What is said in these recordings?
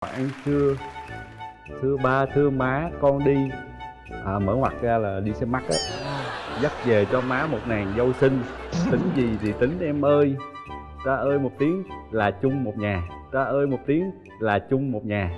ăn trưa thưa ba thưa má con đi. À, mở ngoặt ra là đi xem mắt á. Dắt về cho má một nàng dâu xinh. Tính gì thì tính em ơi. Ra ơi một tiếng là chung một nhà. Ra ơi một tiếng là chung một nhà.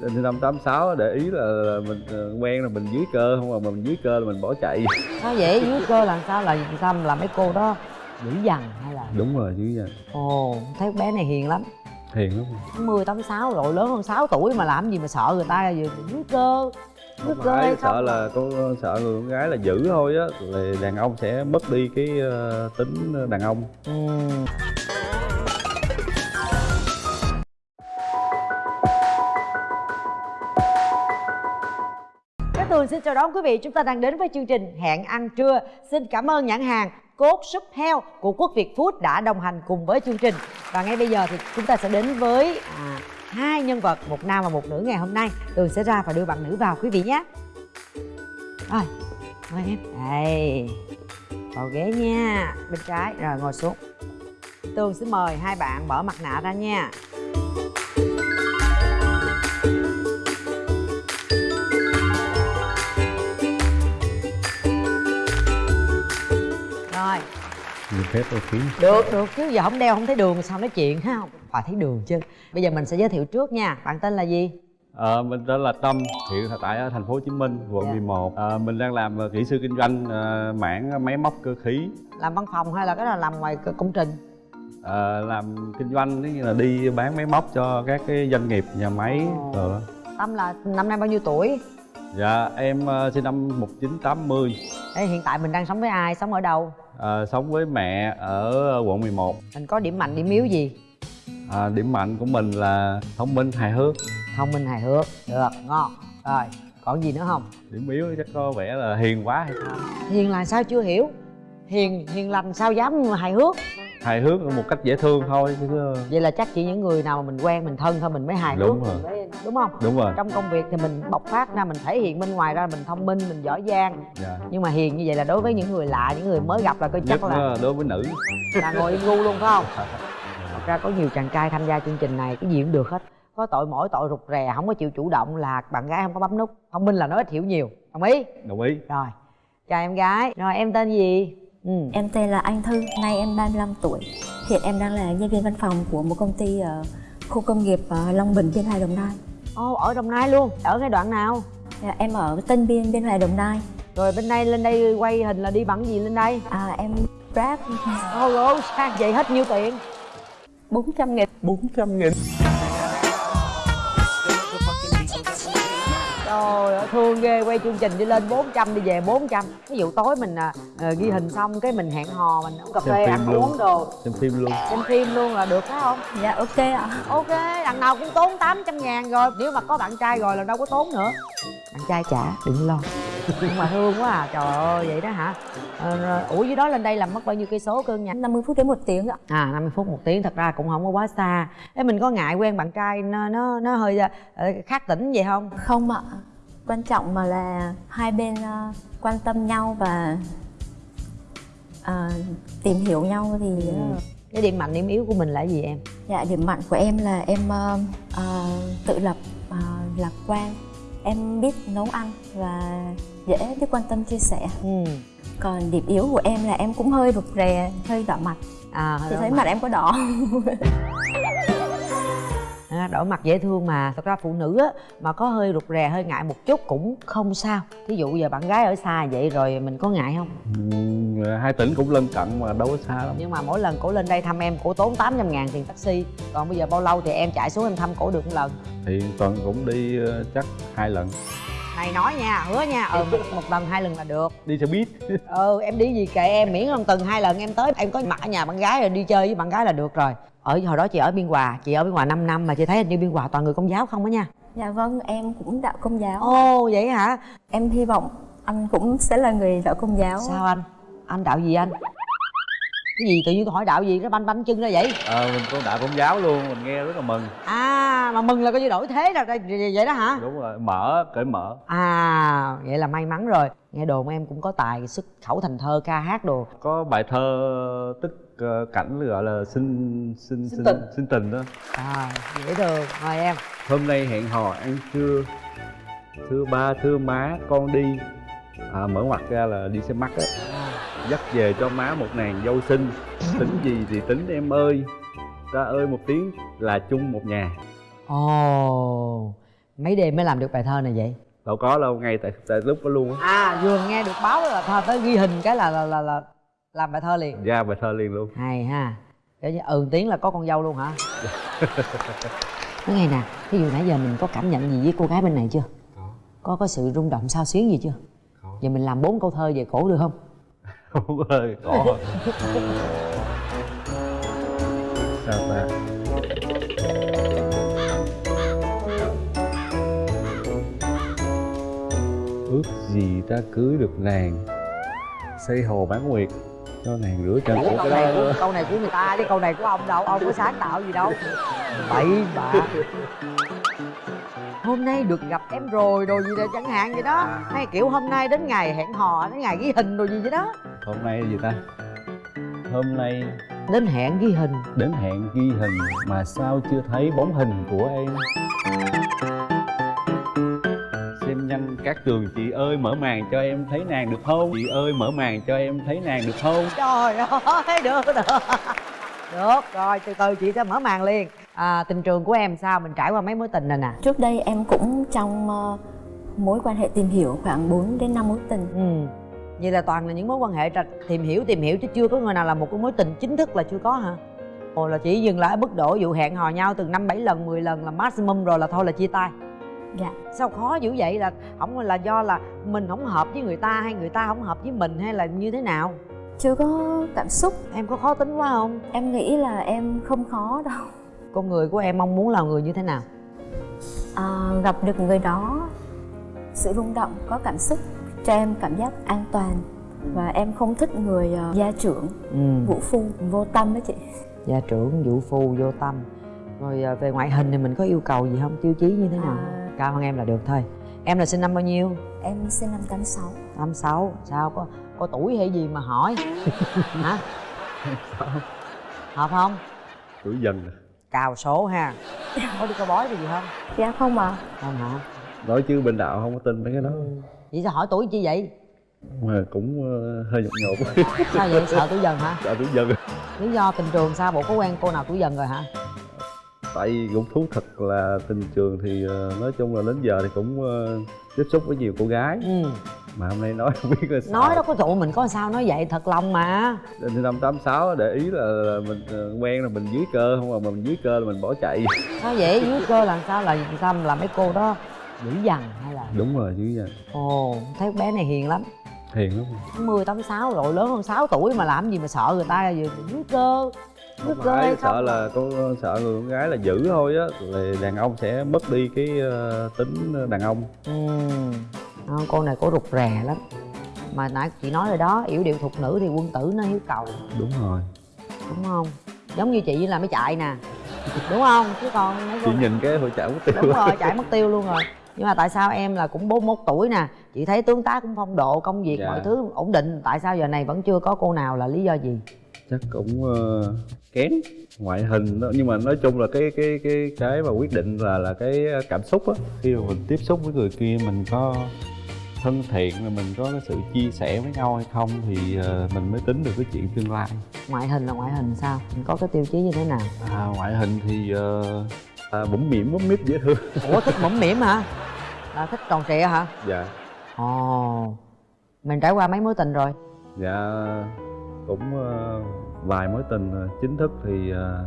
Đến năm 86 để ý là, mình ờ, quen là mình dưới cơ. Không mà mình dưới cơ là mình bỏ chạy. Sao vậy? Dưới cơ làm sao? Là làm sao làm mấy cô đó? Dữ dằn hay là đúng rồi dưới giờ ồ thấy bé này hiền lắm. Hiền lắm. 80, 86 rồi lớn hơn 6 tuổi mà làm gì mà sợ người ta vừa dưới cơ không cơ hay không sợ là có sợ người con gái là giữ thôi á thì đàn ông sẽ mất đi cái ờ, tính đàn ông. Ừ. Các Tường xin chào đón quý vị Chúng ta đang đến với chương trình Hẹn ăn trưa. Xin cảm ơn nhãn hàng Cốt súp heo của Quốc Việt Food đã đồng hành cùng với chương trình. Và ngay bây giờ thì chúng ta sẽ đến với à, hai nhân vật Một nam và một nữ ngày hôm nay. Tường sẽ ra và đưa bạn nữ vào quý vị nhé. Rồi, mời em. Đây Vào ghế nha Bên trái, rồi ngồi xuống. Tường sẽ mời hai bạn bỏ mặt nạ ra nha. Phép đôi khí được, được chứ giờ không đeo không thấy đường sao nói chuyện ha Phải thấy đường chứ Bây giờ mình sẽ giới thiệu trước nha Bạn tên là gì? Ờ, mình tên là Tâm, hiện tại ở thành phố Hồ Chí Minh, quận Dạ. 11. Ờ, mình đang làm ờ, kỹ sư kinh doanh ờ, mảng máy móc cơ khí. Làm văn phòng hay là cái là làm ngoài công trình? Ờ, làm kinh doanh tức là đi bán máy móc cho các cái doanh nghiệp, nhà máy Ồ. rồi đó. Tâm là năm nay bao nhiêu tuổi? Dạ, em sinh năm 1980. Ê, hiện tại mình đang sống với ai? Sống ở đâu? Ờ, sống với mẹ ở quận 11. Mình có điểm mạnh, điểm yếu gì? À, điểm mạnh của mình là thông minh, hài hước. Thông minh hài hước Được, ngon Rồi, còn gì nữa không? Điểm yếu chắc có vẻ là hiền quá hay sao? Hiền là sao chưa hiểu? Hiền, hiền lành sao dám hài hước? Hài hước một cách dễ thương thôi chứ Vậy là chắc chỉ những người nào mà mình quen, mình thân thôi mình mới hài Đúng hước rồi. mới, Đúng không? đúng rồi. Trong công việc thì mình bộc phát ra, mình thể hiện bên ngoài ra mình thông minh, mình giỏi giang Dạ. Nhưng mà hiền như vậy là đối với những người lạ, những người mới gặp là coi chắc là là đối với nữ. là ngồi im gu luôn phải không thật ra có nhiều chàng trai tham gia chương trình này cái gì cũng được hết có tội mỗi tội rụt rè không có chịu chủ động là bạn gái không có bấm nút thông minh là nói ít hiểu nhiều đồng ý Đồng ý. rồi chào em gái rồi em tên gì. Em tên là Anh Thư, nay em 35 tuổi. Hiện em đang là nhân viên văn phòng của một công ty ở khu công nghiệp ở Long Bình, Biên Hòa, Đồng Nai. Ồ, ở đồng nai luôn ở cái đoạn nào Dạ, Em ở Tân Biên, Biên Hòa, Đồng Nai. rồi bên đây lên đây quay hình là đi bằng gì lên đây À, em Grab ôi ôi sang vậy hết nhiêu tiền 400 nghìn. 400 nghìn. Thương ghê, quay chương trình đi lên 400 đi về 400 Ví dụ tối mình à, à, ghi hình xong cái mình hẹn hò, mình uống cà phê, ăn luôn. uống đồ Xem phim luôn. Xem phim luôn là được phải không? Dạ, ok ạ. Ok, đằng nào cũng tốn 800 ngàn rồi Nếu mà có bạn trai rồi là đâu có tốn nữa Bạn trai trả, đừng lo Nhưng mà thương quá à, trời ơi, vậy đó hả ờ, rồi, Ủa dưới đó lên đây làm mất bao nhiêu cây số cưng nhỉ? 50 phút đến một tiếng ạ. À 50 phút một tiếng thật ra cũng không có quá xa Thế mình có ngại quen bạn trai nó nó, nó hơi ờ, khác tỉnh vậy không? Không ạ. Quan trọng mà là hai bên ờ, quan tâm nhau và ờ, tìm hiểu nhau thì ờ, Cái điểm mạnh điểm yếu của mình là gì em? Dạ, điểm mạnh của em là em ờ, ờ, tự lập, ờ, lạc quan. Em biết nấu ăn và dễ biết quan tâm chia sẻ. Ừ. Còn điểm yếu của em là em cũng hơi rụt rè, hơi đỏ mặt. À, đỏ thấy mặt em có đỏ à, đỏ mặt dễ thương mà. Thật ra phụ nữ á mà có hơi rụt rè hơi ngại một chút cũng không sao. Thí dụ giờ bạn gái ở xa vậy rồi mình có ngại không? Ừ, hai tỉnh cũng lân cận mà đâu có xa lắm. Nhưng mà mỗi lần cổ lên đây thăm em cổ tốn 800 ngàn tiền taxi. Còn bây giờ bao lâu thì em chạy xuống em thăm cổ được một lần? Thì tuần cũng đi ờ, chắc hai lần. Này nói nha hứa nha ừ một, một lần hai lần là được. Đi xe buýt. Ừ em đi gì kệ em miễn là tuần hai lần em tới em có mặt ở nhà bạn gái rồi đi chơi với bạn gái là được rồi ở hồi đó chị ở biên hòa chị ở biên hòa 5 năm mà chị thấy hình như biên hòa toàn người công giáo không á nha. Dạ vâng, em cũng đạo công giáo. Ồ vậy hả? Em hy vọng anh cũng sẽ là người đạo công giáo. Sao anh? Anh đạo gì anh? Cái gì tự nhiên tôi hỏi đạo gì nó banh banh chân ra vậy? Ờ mình có đại công giáo luôn mình nghe rất là mừng. À mà mừng là coi như đổi thế rồi đây- vậy đó hả? Đúng rồi mở cởi mở. À vậy là may mắn rồi. Nghe đồn em cũng có tài xuất khẩu thành thơ ca hát đồ. Có bài thơ tức cảnh gọi là sinh sinh Sinh tình. sinh tình đó. À dễ thương. Mời em. Hôm nay hẹn hò ăn trưa. Thưa ba thưa má con đi. À, mở ngoặt ra là đi xem mắt á. Dắt về cho má một nàng dâu xinh. Tính gì thì tính em ơi. Ra ơi một tiếng là chung một nhà. Ồ mấy đêm mới làm được bài thơ này vậy? Đâu có đâu ngay tại tại lúc đó luôn á. À vừa nghe được báo là thơ tới ghi hình cái là là là, là làm bài thơ liền. Ra bài thơ liền luôn. Hay ha. Để như ừ tiếng là có con dâu luôn hả? Nói nghe nè ví dụ nãy giờ mình có cảm nhận gì với cô gái bên này chưa? Có. Có có sự rung động sao xuyến gì chưa? Có. Giờ mình làm bốn câu thơ về cổ được không? Không hơi có. Sao ta? Ước gì ta cưới được nàng. Xây hồ bán nguyệt cho nàng rửa chân của câu cái này của câu này của người ta chứ câu này của ông đâu ông có sáng tạo gì đâu. Bậy bạ hôm nay được gặp em rồi đồ gì đó chẳng hạn vậy đó. Hay kiểu hôm nay đến ngày hẹn hò đến ngày ghi hình đồ gì vậy đó. Hôm nay gì ta? Hôm nay đến hẹn ghi hình. đến hẹn ghi hình mà sao chưa thấy bóng hình của em các trường chị ơi mở màn cho em thấy nàng được không? Chị ơi mở màn cho em thấy nàng được không? Trời ơi được được được rồi từ từ chị sẽ mở màn liền. À, tình trường của em sao? Mình trải qua mấy mối tình này nè. Trước đây em cũng trong ờ, mối quan hệ tìm hiểu khoảng 4 đến 5 mối tình. Ừ. Vậy là toàn là những mối quan hệ tìm hiểu tìm hiểu chứ chưa có người nào là một cái mối tình chính thức là chưa có hả? Ồ là chỉ dừng lại ở mức độ dụ hẹn hò nhau từ năm bảy lần 10 lần là maximum rồi là thôi là chia tay dạ. Sao khó dữ vậy? Là không là do là mình không hợp với người ta hay người ta không hợp với mình hay là như thế nào? Chưa có cảm xúc. Em có khó tính quá không? Em nghĩ là em không khó đâu. Con người của em mong muốn là người như thế nào? À, gặp được người đó sự rung động có cảm xúc cho em cảm giác an toàn. Và em không thích người ờ, gia trưởng ừ. vũ phu vô tâm đó chị. Gia trưởng vũ phu vô tâm. Rồi à, về ngoại hình thì mình có yêu cầu gì không? Tiêu chí như thế nào? À. cao hơn em là được thôi. Em là sinh năm bao nhiêu? Em sinh năm 86 86 sao? Có có tuổi hay gì mà hỏi? Hả? Hợp không? Tuổi dần à. cào số ha. Có đi coi bói gì không? Dạ không à không hả? Nói chứ bên đạo không có tin mấy cái đó. Vậy sao hỏi tuổi chi vậy? Mà cũng ờ, hơi nhột nhột sao vậy? Sợ tuổi dần hả? Đạo tuổi dần. Lý do tình trường sao? Bộ có quen cô nào tuổi dần rồi hả tại vì cũng thú thật là tình trường thì ờ, nói chung là đến giờ thì cũng ờ, tiếp xúc với nhiều cô gái. Ừ. Mà hôm nay nói không biết là sao. Nói đó có tụi mình có sao nói vậy thật lòng mà. Năm 86 để ý là, là mình ờ, quen là mình dưới cơ không mà mình dưới cơ là mình bỏ chạy. Sao vậy? Dưới cơ làm sao? Là sao làm mấy cô đó dữ dằn hay là? Đúng rồi dưới giờ ồ thấy bé này hiền lắm. Hiền lắm. 80, 86 rồi lớn hơn 6 tuổi mà làm gì mà sợ người ta dưới cơ phải không sợ là có sợ người con gái là giữ thôi á là đàn ông sẽ mất đi cái ờ, tính đàn ông. Ừ. Cô này có rụt rè lắm. Mà nãy chị nói rồi đó yểu điệu thục nữ thì quân tử nó hiếu cầu. Đúng rồi. Đúng không? Giống như chị là mới chạy nè. Đúng không? Chứ còn chị nhìn cái hội chảo mất tiêu đúng rồi. chạy mất tiêu luôn rồi. Nhưng mà tại sao em là cũng 41 tuổi nè chị thấy tướng tá cũng phong độ công việc Dạ. mọi thứ ổn định tại sao giờ này vẫn chưa có cô nào là lý do gì chắc cũng ờ, kén ngoại hình đó. Nhưng mà nói chung là cái cái cái cái mà quyết định là là cái cảm xúc á. Khi mà mình tiếp xúc với người kia mình có thân thiện là mình có cái sự chia sẻ với nhau hay không thì ờ, mình mới tính được cái chuyện tương lai. Ngoại hình là ngoại hình sao? Mình có cái tiêu chí như thế nào? À, ngoại hình thì uh, à, bụng mỉm bấm mít dễ thương. Ủa thích mõm mỉm hả? Là thích tròn trịa hả? Dạ. Ồ. Mình trải qua mấy mối tình rồi? Dạ cũng ờ, vài mối tình ờ, chính thức thì ờ,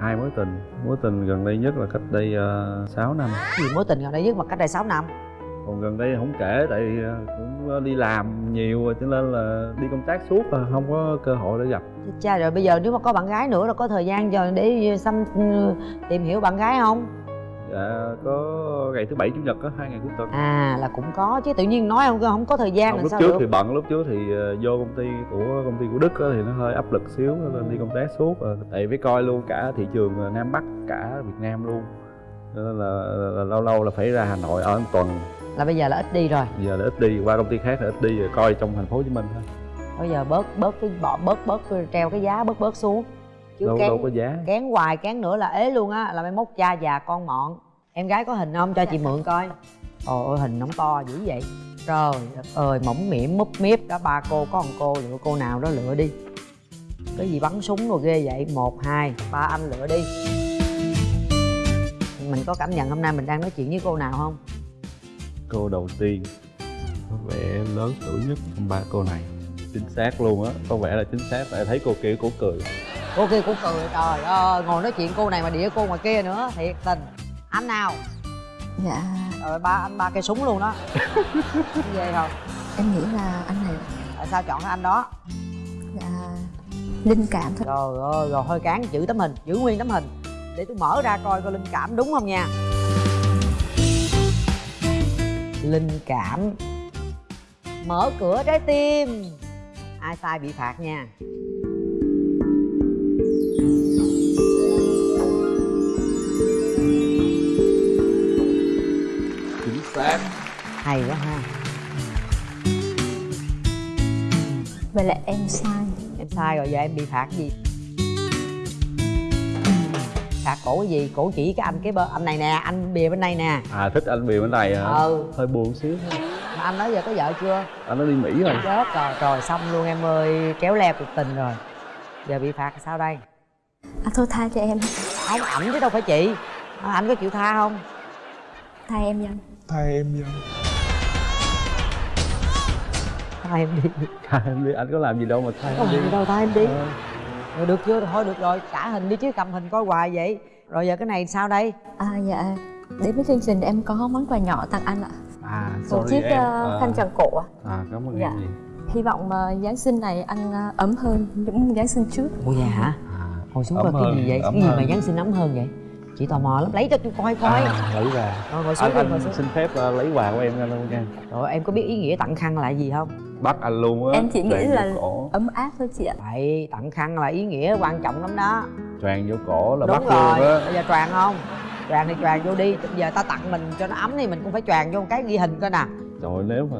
hai mối tình. Mối tình gần đây nhất là cách đây uh, 6 năm. Gì mối tình gần đây nhất mà cách đây 6 năm? Còn gần đây không kể tại vì cũng đi làm nhiều rồi cho nên là đi công tác suốt là không có cơ hội để gặp. Cha rồi bây giờ nếu mà có bạn gái nữa là có thời gian giờ để xăm tìm hiểu bạn gái không dạ có ngày thứ bảy chủ nhật á hai ngày cuối tuần. À là cũng có chứ tự nhiên nói không không có thời gian không, lúc trước được. thì bận lúc trước thì ờ, vô công ty của công ty của đức á, thì nó hơi áp lực xíu nên đi công tác suốt Ờ, tại phải coi luôn cả thị trường ờ, nam bắc cả việt nam luôn. Nên là, là lâu lâu là phải ra hà nội ở một tuần. Là bây giờ là ít đi rồi. Giờ là ít đi qua công ty khác là ít đi rồi coi trong thành phố hồ chí minh thôi. Bây giờ bớt bớt cái bỏ bớt bớt treo cái giá bớt bớt xuống chứ đâu kén đâu có giá. kén hoài kén nữa là ế luôn á là mai mốt cha già con mọn em gái có hình không? Cho chị mượn coi. Ồ ôi hình nóng to dữ vậy. Trời đất ơi mỏng miệng múp miếp đó ba cô có một cô lựa cô nào đó lựa đi. Cái gì bắn súng rồi ghê vậy? Một hai ba anh lựa đi. Mình có cảm nhận hôm nay mình đang nói chuyện với cô nào không? Cô đầu tiên. Có vẻ lớn tuổi nhất trong ba cô này. Chính xác luôn á. Có vẻ là chính xác. Tại thấy cô kia cô cười cô kia cũng cười trời ơi ngồi nói chuyện cô này mà đĩa cô ngoài kia nữa thiệt tình. Anh nào? Dạ. Rồi ba anh ba cây súng luôn đó. Ghê không? Em nghĩ là anh này. Tại sao chọn cái anh đó? Dạ linh cảm thôi. Trời ơi rồi hơi cán giữ tấm hình giữ nguyên tấm hình. Để tôi mở ra coi coi linh cảm đúng không nha. Linh cảm. Mở cửa trái tim. Ai sai bị phạt nha hay quá ha. Vậy là em sai. Em sai rồi giờ em bị phạt cái gì? Phạt cổ cái gì? Cổ chỉ cái anh cái bơ anh này nè anh bìa bên này nè. À thích anh bìa bên này hả? Ừ. Hơi buồn xíu thôi. Mà anh nói giờ có vợ chưa? Anh nó đi mỹ rồi. Chết rồi rồi xong luôn em ơi kéo leo cuộc tình rồi. Giờ bị phạt sao đây? À thôi tha cho em. Không ảnh chứ đâu phải chị. À, anh có chịu tha không? Tha em dân Thay em dân tha em đi. Tha em đi anh có làm gì đâu mà tha em không đi. gì đâu tha em đi. Ờ, rồi được chưa? Thôi được rồi trả hình đi chứ cầm hình coi hoài vậy. Rồi giờ cái này sao đây? À dạ. Đến với chương trình em có món quà nhỏ tặng anh ạ. À một chiếc em. ờ, À, khăn tràng cổ ạ. À cảm ơn Dạ. em gì hy vọng ờ, giáng sinh này anh ờ, ấm hơn những giáng sinh trước. Ủa dạ hả? À ngồi xuống coi cái gì vậy? cái gì mà giáng sinh ấm hơn vậy? Chị tò mò lắm. Lấy cho tôi coi coi. À, lấy ra rồi ngồi xuống anh, đi ngồi xuống. xin phép ờ, lấy quà của em ra luôn nha. Rồi em có biết ý nghĩa tặng khăn là gì không bắt anh luôn á Em chỉ nghĩ là- cổ. ấm áp thôi chị ạ. Vậy tặng khăn là ý nghĩa quan trọng lắm đó. Choàng vô cổ là đúng bắt rồi. luôn á. Bây giờ choàng không? Choàng thì choàng vô đi. Bây giờ ta tặng mình cho nó ấm thì mình cũng phải choàng vô một cái ghi hình coi nè. Rồi nếu mà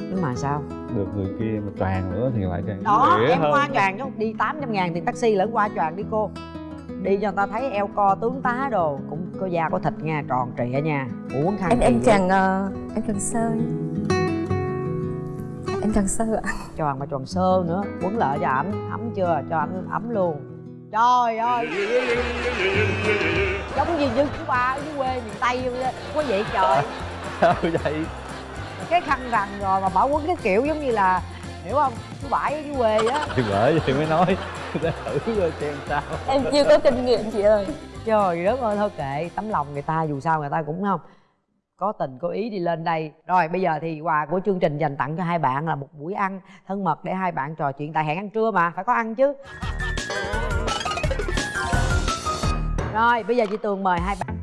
nhưng mà sao? được người kia mà choàng nữa thì lại càng đó em hơn. qua choàng chứ đi 800 ngàn tiền taxi lẫn qua choàng đi cô. Đi cho người ta thấy eo co tướng tá đồ. Cũng có da có thịt nha tròn trịa nha. Ủa quấn khăn em em chàng ờ, em chàng sơ em chàng sơ ạ. Choàng mà choàng sơ nữa. Quấn lại cho ảnh. Ấm chưa? Cho ảnh ấm luôn. Trời ơi. Giống như như chú ba ở dưới quê miền tây quá vậy trời. Sao vậy. Cái khăn rằng rồi mà bảo quấn cái kiểu giống như là hiểu không? Chú bãi ở dưới quê á thì bởi vậy mới nói. Để thử coi xem sao. Em chưa có kinh nghiệm chị ơi. Trời đất ơi thôi kệ. Tấm lòng người ta dù sao người ta cũng không có tình có ý đi lên đây. Rồi bây giờ thì quà của chương trình dành tặng cho hai bạn là một buổi ăn thân mật để hai bạn trò chuyện. Tại hẹn ăn trưa mà phải có ăn chứ. Rồi bây giờ chị tường mời hai bạn.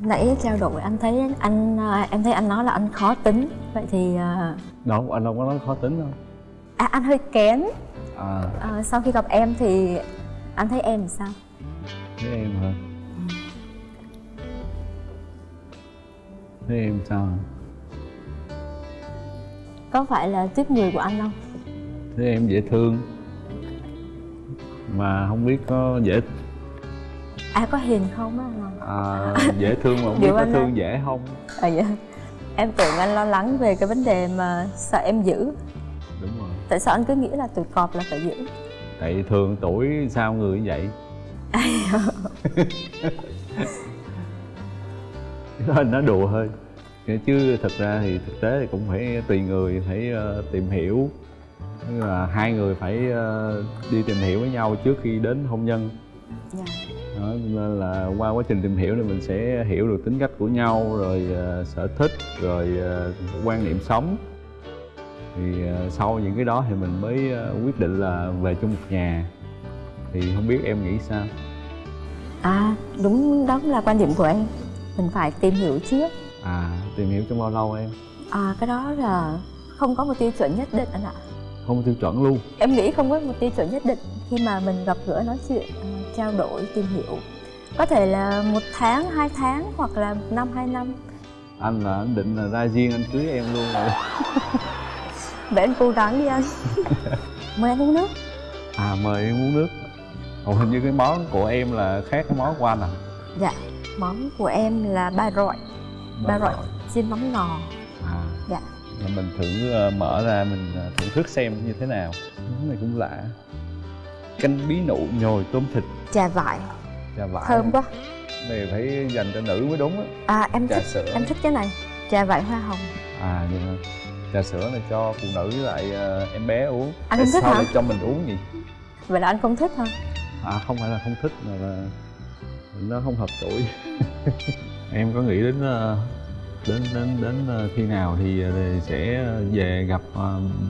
Nãy trao đổi anh thấy anh à, em thấy anh nói là anh khó tính. Vậy thì à, đâu anh đâu có nói khó tính đâu. À, anh hơi kén à à, sau khi gặp em thì anh thấy em sao? Thế em hả? Thế em sao? Hả? có phải là tiếp người của anh không? Thế em dễ thương. Mà không biết có dễ à có hiền không á? À, dễ thương mà không biết có thương á. dễ không. À, dạ. em tưởng anh lo lắng về cái vấn đề mà sợ em giữ tại sao anh cứ nghĩ là tuổi cọp là phải giữ? Tại thường tuổi sao người như vậy? Đó nói đùa thôi chứ thực ra thì thực tế thì cũng phải tùy người phải ờ, tìm hiểu. Tức là hai người phải ờ, đi tìm hiểu với nhau trước khi đến hôn nhân. Dạ. đó, nên là qua quá trình tìm hiểu thì mình sẽ hiểu được tính cách của nhau rồi ờ, sở thích rồi quan niệm sống thì ờ, sau những cái đó thì mình mới ờ, quyết định là về chung một nhà. Thì không biết em nghĩ sao? À đúng đó là quan điểm của em. Mình phải tìm hiểu trước. À tìm hiểu trong bao lâu em? À cái đó là không có một tiêu chuẩn nhất định anh ạ. Không có tiêu chuẩn luôn? Em nghĩ không có một tiêu chuẩn nhất định. Khi mà mình gặp gỡ nói chuyện à, trao đổi tìm hiểu có thể là một tháng hai tháng hoặc là một năm hai năm. Anh là anh định là ra riêng anh cưới em luôn rồi vậy anh cố gắng đi anh. Mời anh uống nước. À mời em uống nước. Ồ, hình như cái món của em là khác cái món của anh à? Dạ món của em là ba rọi. Ba rọi chiên mắm ngò. À. Dạ. Mình thử ờ, mở ra mình ờ, thưởng thức xem như thế nào. Món này cũng lạ. Canh bí nụ nhồi tôm thịt. Trà vải trà vải thơm quá. Này phải dành cho nữ mới đúng á. À em trà thích sữa. em thích cái này. Trà vải hoa hồng. À vậy hả trà sữa này cho phụ nữ với lại ờ, em bé uống. Anh không thích sao hả? lại cho mình uống gì vậy là anh không thích hả? À không phải là không thích mà là nó không hợp tuổi. Em có nghĩ đến ờ, đến đến đến ờ, khi nào thì sẽ về gặp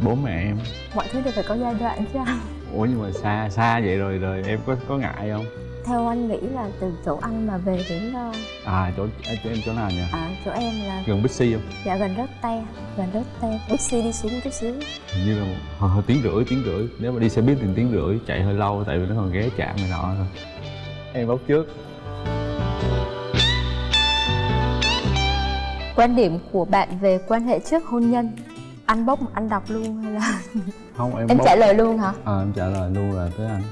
bố mẹ em? Mọi thứ đều phải có giai đoạn chứ anh. Ủa nhưng mà xa xa vậy rồi rồi em có có ngại không theo anh nghĩ là từ chỗ anh mà về đến ờ, à chỗ à, chỗ em chỗ nào nhỉ? à, chỗ em là gần bixi không? Dạ gần đất te gần đất te. Bixi đi xuống chút xíu. Hình như là một, hồi, hồi tiếng rưỡi tiếng rưỡi. Nếu mà đi xe buýt thì tiếng rưỡi chạy hơi lâu tại vì nó còn ghé chạm này nọ thôi. Em bóc trước. Quan điểm của bạn về quan hệ trước hôn nhân anh bốc anh đọc luôn hay là không em em bóc trả lời luôn hả? À, em trả lời luôn là tới anh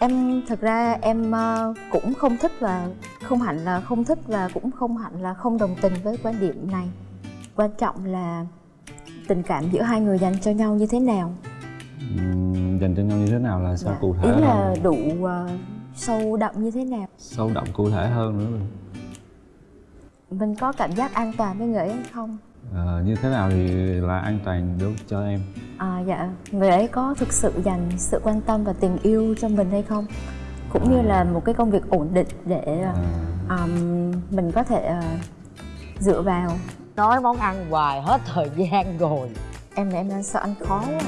em thực ra em ờ, cũng không thích và không hẳn là không thích và cũng không hẳn là không đồng tình với quan điểm này. Quan trọng là tình cảm giữa hai người dành cho nhau như thế nào. Dành cho nhau như thế nào là sao Dạ. cụ thể ý là hơn? đủ ờ, sâu đậm như thế nào? Sâu đậm cụ thể hơn nữa. Mình có cảm giác an toàn với người ấy không Ờ, như thế nào thì là an toàn đối cho em? À dạ. Người ấy có thực sự dành sự quan tâm và tình yêu cho mình hay không? Cũng như là một cái công việc ổn định để à, um, mình có thể ờ, dựa vào. Nói món ăn hoài hết thời gian rồi. Em là em đang sợ ăn khó quá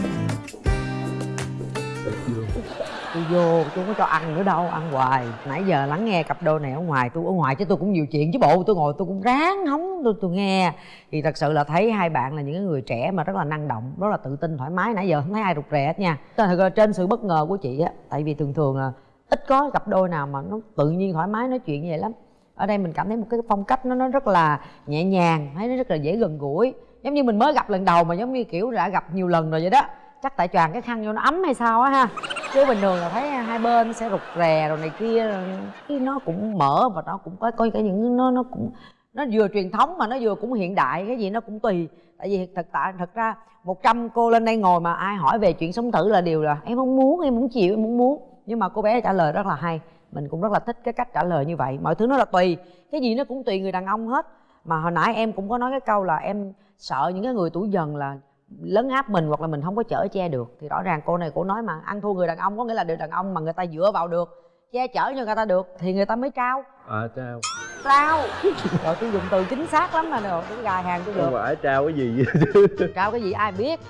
tôi vô, tôi không có cho ăn nữa đâu, ăn hoài. Nãy giờ lắng nghe cặp đôi này ở ngoài, tôi ở ngoài chứ tôi cũng nhiều chuyện chứ bộ, tôi ngồi tôi cũng ráng hóng tôi tôi nghe. Thì thật sự là thấy hai bạn là những cái người trẻ mà rất là năng động, rất là tự tin, thoải mái. Nãy giờ không thấy ai rụt rè hết nha. Thật là trên sự bất ngờ của chị á, tại vì thường thường là ít có cặp đôi nào mà nó tự nhiên thoải mái nói chuyện như vậy lắm. Ở đây mình cảm thấy một cái phong cách nó nó rất là nhẹ nhàng, thấy nó rất là dễ gần gũi. Giống như mình mới gặp lần đầu mà giống như kiểu đã gặp nhiều lần rồi vậy đó chắc tại choàng cái khăn vô nó ấm hay sao á ha. Chứ bình thường là thấy hai bên sẽ rụt rè rồi này kia rồi cái nó cũng mở và nó cũng có coi cái những nó nó cũng, nó vừa truyền thống mà nó vừa cũng hiện đại, cái gì nó cũng tùy. Tại vì thật tại, thật ra 100 cô lên đây ngồi mà ai hỏi về chuyện sống thử là điều là em không muốn, em muốn chịu, em muốn muốn. Nhưng mà cô bé trả lời rất là hay, mình cũng rất là thích cái cách trả lời như vậy. Mọi thứ nó là tùy, cái gì nó cũng tùy người đàn ông hết. Mà hồi nãy em cũng có nói cái câu là em sợ những cái người tuổi dần là lấn áp mình hoặc là mình không có chở che được. Thì rõ ràng cô này cô nói mà ăn thua người đàn ông có nghĩa là người đàn ông mà người ta dựa vào được che chở cho người ta được thì người ta mới trao. À trao. Trao. Rồi tôi dùng từ chính xác lắm mà rồi tôi gài hàng tôi không được. phải trao cái gì. Trao cái gì ai biết.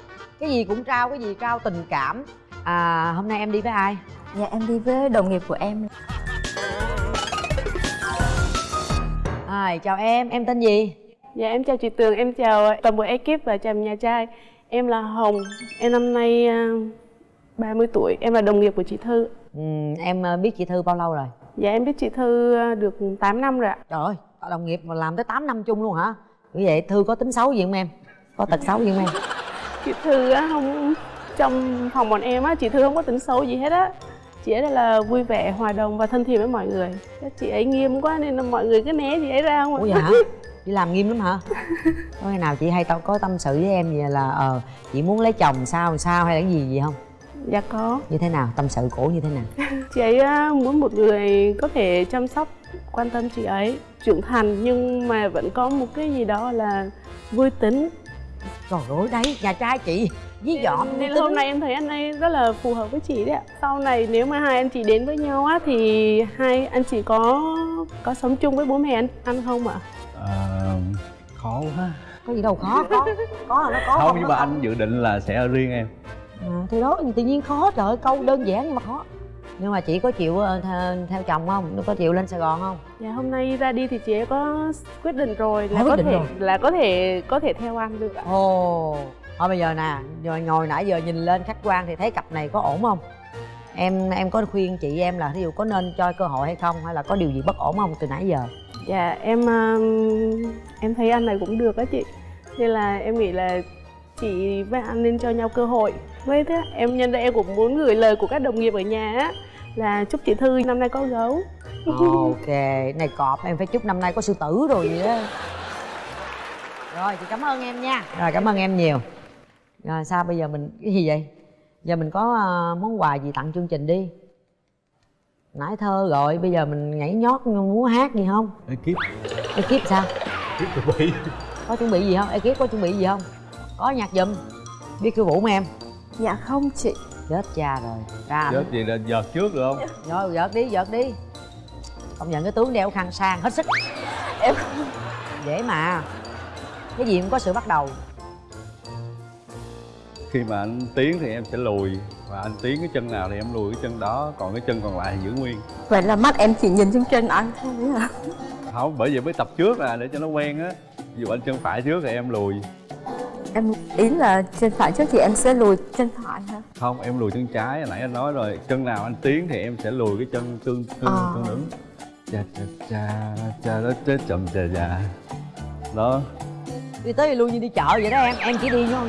Cái gì cũng trao cái gì trao tình cảm. À hôm nay em đi với ai? Dạ em đi với đồng nghiệp của em. À, chào em em tên gì? Dạ em chào chị Tường, em chào toàn bộ ekip và chào nhà trai Em là Hồng, em năm nay à, 30 tuổi, em là đồng nghiệp của chị Thư. Ừ, em ờ, biết chị thư bao lâu rồi? Dạ em biết chị Thư à, được 8 năm rồi ạ. Trời ơi đồng nghiệp mà làm tới 8 năm chung luôn hả? Như vậy thư có tính xấu gì không em? Có tật xấu gì không em? Chị Thư á, không trong phòng bọn em á, chị Thư không có tính xấu gì hết á. Chị ấy là vui vẻ, hòa đồng và thân thiện với mọi người. Chị ấy nghiêm quá nên là mọi người cứ né chị ấy ra không ạ. Ủa hả đi làm nghiêm lắm hả? Có khi nào chị hay tao có tâm sự với em vậy là ờ chị muốn lấy chồng sao sao hay là cái gì gì không? Dạ có. Như thế nào? Tâm sự cổ như thế nào? Chị ấy muốn một người có thể chăm sóc, quan tâm chị ấy Trưởng thành nhưng mà vẫn có một cái gì đó là vui tính. Trời ơi đấy nhà trai chị với dọn nên là hôm nay em thấy anh ấy rất là phù hợp với chị đấy ạ. Sau này nếu mà hai anh chị đến với nhau á thì hai anh chị có có sống chung với bố mẹ anh ăn không ạ à, khó quá. Có gì đâu khó có có là nó có không nhưng mà anh dự định là sẽ ở riêng em. À, thì đó tự nhiên khó trời ơi, câu đơn giản nhưng mà khó. Nhưng mà chị có chịu ờ, theo, theo chồng không? Có chịu lên sài gòn không? Dạ hôm nay ra đi thì chị ấy có quyết định rồi là À, quyết có định thể rồi. là có thể có thể theo anh được ạ. Ồ thôi bây giờ nè rồi ngồi nãy giờ nhìn lên khách quan thì thấy cặp này có ổn không? Em em có khuyên chị em là ví dụ có nên cho cơ hội hay không hay là có điều gì bất ổn không từ nãy giờ dạ em um, em thấy anh này cũng được á chị. Nên là em nghĩ là chị với anh nên cho nhau cơ hội. Với thế em nhân đây em cũng muốn gửi lời của các đồng nghiệp ở nhà á là chúc chị thư năm nay có gấu. Ok này cọp em phải chúc năm nay có sư tử rồi vậy á. Rồi chị cảm ơn em nha. Rồi cảm ơn em nhiều. Rồi sao bây giờ mình cái gì vậy? Giờ mình có ờ, món quà gì tặng chương trình đi nãy thơ rồi bây giờ mình nhảy nhót múa hát gì không? Ekip. Ekip sao? Ekip chuẩn bị. Có chuẩn bị gì không? Ekip có chuẩn bị gì không? Có nhạc giùm. Biết khiêu vũ không em? Dạ không chị. Chết cha rồi. Ra chết gì là giật trước được không? Rồi giật đi giật đi. Công nhận cái tướng đeo khăn sang hết sức. Em dễ mà. Cái gì cũng có sự bắt đầu khi mà anh tiến thì em sẽ lùi và anh tiến cái chân nào thì em lùi cái chân đó còn cái chân còn lại thì giữ nguyên. Vậy là mắt em chỉ nhìn chân trên anh thôi à không bởi vì mới tập trước là để cho nó quen á. Ví dụ anh chân phải trước thì em lùi. Em ý là chân phải trước thì em sẽ lùi chân phải hả? Không em lùi chân trái hồi nãy anh nói rồi. Chân nào anh tiến thì em sẽ lùi cái chân tương tương Ờ. tương ứng. Cha cha cha cha đó chết chậm cha cha. Đó. Đi tới đi lui như đi chợ vậy đó em. Em chỉ đi thôi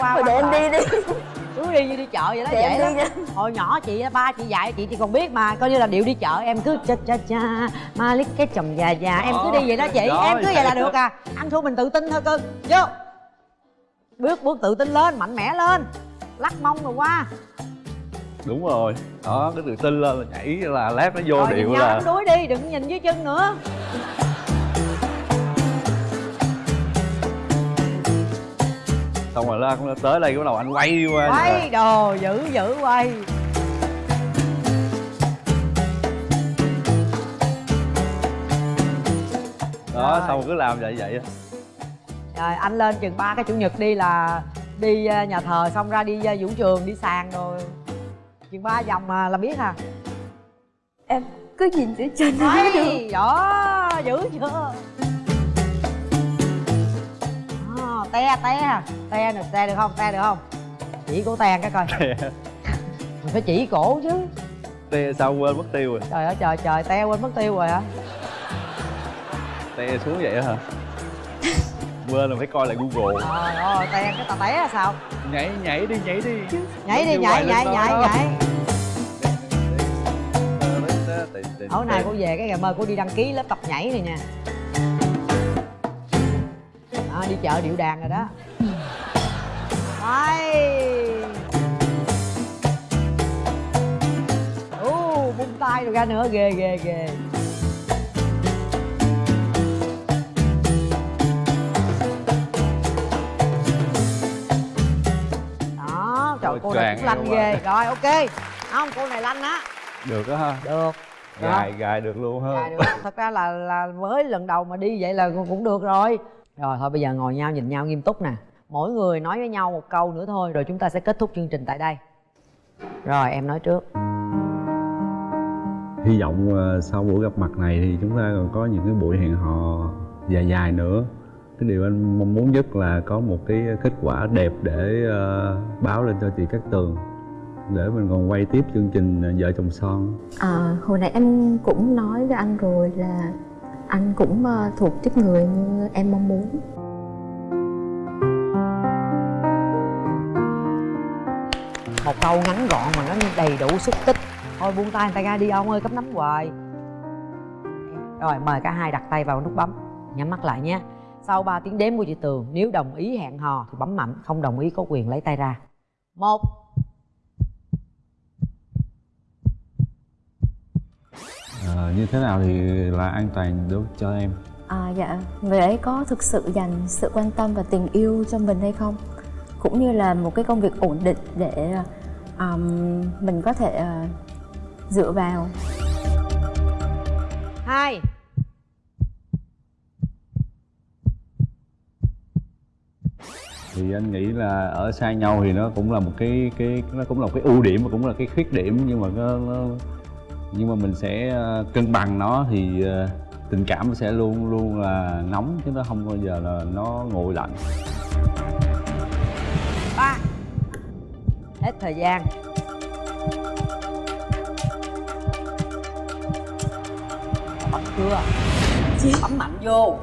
qua Thôi để em đi đi. Cứ đi như đi chợ vậy đó để đi nha. Hồi nhỏ chị ba chị dạy chị thì còn biết mà coi như là điệu đi chợ em cứ cha cha cha ma lít cái chồng già già em cứ đi vậy đó chị. Đó, em cứ vậy là vậy được à. Ăn thua mình tự tin thôi cưng vô. Bước bước tự tin lên mạnh mẽ lên. Lắc mông rồi qua. Đúng rồi. Đó cái tự tin lên là nhảy là lát nó vô rồi điệu là đuối đi đừng nhìn dưới chân nữa xong rồi nó nó tới đây cái bắt đầu anh quay qua quay đồ giữ giữ quay. Đó Rồi. xong cứ làm vậy vậy á. rồi anh lên chừng ba cái chủ nhật đi là đi ờ, nhà thờ xong ra đi ờ, vũ trường đi sàn rồi. Chừng ba vòng mà là biết à. Em cứ nhìn dưới chân đó giữ chưa te te te được te được không te được không? Chỉ cổ te cái coi. Mình phải chỉ cổ chứ. Te sao quên mất tiêu rồi? Trời ơi trời trời te quên mất tiêu rồi hả? Te xuống vậy hả? Quên là phải coi lại google. Trời ơi te cái tà té là sao? Nhảy nhảy đi nhảy đi. Nhảy đi nhảy nhảy nhảy nhảy. Tối nay cô về cái ngày mơ cô đi đăng ký lớp tập nhảy này nha đó, đi chợ điệu đàn rồi đó. Đây. Ú bung tay rồi ra nữa ghê ghê ghê. Đó trời Ôi, cô này cũng lanh quá. ghê. Rồi ok. Không cô này lanh á. Được á ha. Được. Gài gài được luôn ha. Được. thật ra là là mới lần đầu mà đi vậy là cũng được rồi rồi thôi bây giờ ngồi nhau nhìn nhau nghiêm túc nè. Mỗi người nói với nhau một câu nữa thôi rồi chúng ta sẽ kết thúc chương trình tại đây. Rồi em nói trước. Hy vọng ờ, sau buổi gặp mặt này thì chúng ta còn có những cái buổi hẹn hò dài dài nữa. Cái điều anh mong muốn nhất là có một cái kết quả đẹp để ờ, báo lên cho chị Cát Tường để mình còn quay tiếp chương trình ờ, vợ chồng son. À, hồi nãy em cũng nói với anh rồi là anh cũng ờ, thuộc tiếp người như em mong muốn. Một câu ngắn gọn mà nó đầy đủ xúc tích. Thôi buông tay người ta ra đi, ông ơi, cấp nắm hoài. Rồi, mời cả hai đặt tay vào nút bấm. Nhắm mắt lại nhé. Sau 3 tiếng đếm của chị tường, nếu đồng ý hẹn hò thì bấm mạnh, không đồng ý có quyền lấy tay ra. Một. Ờ, như thế nào thì là an toàn đối cho em À dạ, người ấy có thực sự dành sự quan tâm và tình yêu cho mình hay không? Cũng như là một cái công việc ổn định để um, mình có thể uh, dựa vào. hai thì anh nghĩ là ở xa nhau thì nó cũng là một cái cái nó cũng là một cái ưu điểm và cũng là cái khuyết điểm nhưng mà nó, nó nhưng mà mình sẽ ờ, cân bằng nó thì ờ, tình cảm sẽ luôn luôn là nóng chứ nó không bao giờ là nó nguội lạnh. Ba. Hết thời gian. Bấm chưa? Bấm mạnh vô.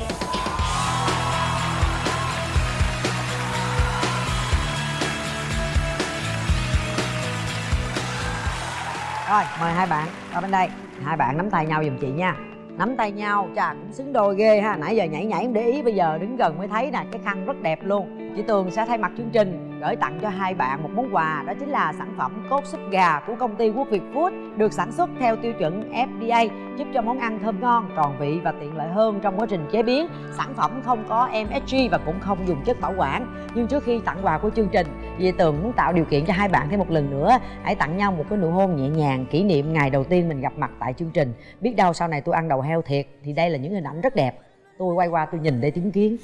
Rồi, mời hai bạn qua bên đây. Hai bạn nắm tay nhau giùm chị nha. Nắm tay nhau, chà, cũng xứng đôi ghê ha. Nãy giờ nhảy nhảy không để ý, bây giờ đứng gần mới thấy nè, cái khăn rất đẹp luôn. Chị tường sẽ thay mặt chương trình gửi tặng cho hai bạn một món quà, đó chính là sản phẩm cốt súp gà của công ty quốc việt food, được sản xuất theo tiêu chuẩn fda giúp cho món ăn thơm ngon, tròn vị và tiện lợi hơn trong quá trình chế biến. Sản phẩm không có msg và cũng không dùng chất bảo quản. Nhưng trước khi tặng quà của chương trình Dì Tường muốn tạo điều kiện cho hai bạn thêm một lần nữa Hãy tặng nhau một cái nụ hôn nhẹ nhàng Kỷ niệm ngày đầu tiên mình gặp mặt tại chương trình. Biết đâu sau này tôi ăn đầu heo thiệt Thì đây là những hình ảnh rất đẹp. Tôi quay qua tôi nhìn để chứng kiến.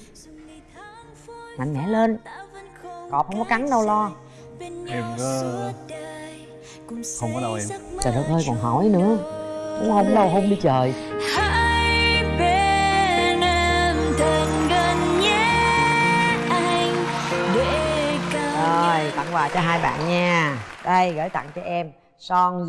Mạnh mẽ lên. Cọp không có cắn đâu lo. Em có không có đâu em. Trời đất ơi còn hỏi nữa. Muốn hôn đâu hôn đi trời quà cho hai bạn nha. Đây gửi tặng cho em Son